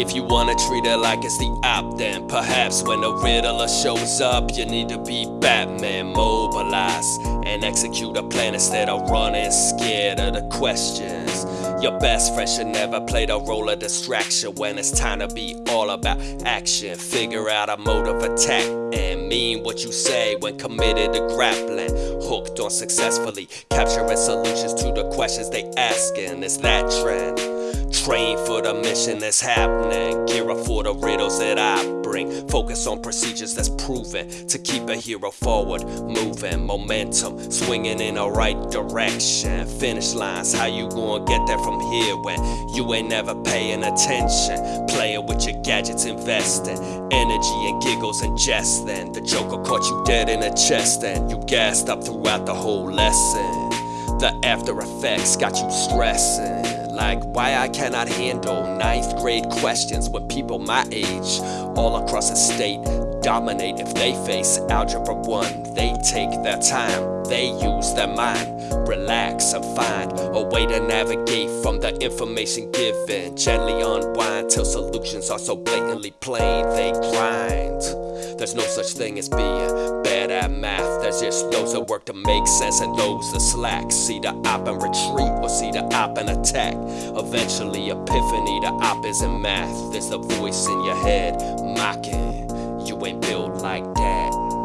If you wanna treat it like it's the op, then perhaps when the Riddler shows up, you need to be Batman, mobilize and execute a plan instead of running scared of the questions. Your best friend should never play the role of distraction when it's time to be all about action. Figure out a mode of attack and mean what you say when committed to grappling. Hooked on successfully capturing solutions to the questions they asking. It's that trend. Train for the mission that's happening. Gear up for the riddles that I bring. Focus on procedures that's proven to keep a hero forward, moving. Momentum, swinging in the right direction. Finish lines, how you gonna get there from here when you ain't never paying attention? Playing with your gadgets, investing energy and giggles and jesting. The Joker caught you dead in the chest and you gassed up throughout the whole lesson. The after effects got you stressing. Like why I cannot handle ninth grade questions with people my age all across the state dominate if they face algebra 1 they take their time they use their mind relax and find a way to navigate from the information given gently unwind till solutions are so blatantly plain they grind there's no such thing as being bad at math. There's just loads of work to make sense and loads of slack. See the op and retreat or see the op and attack. Eventually, epiphany, the op is in math. There's a voice in your head mocking. Ain't built like that.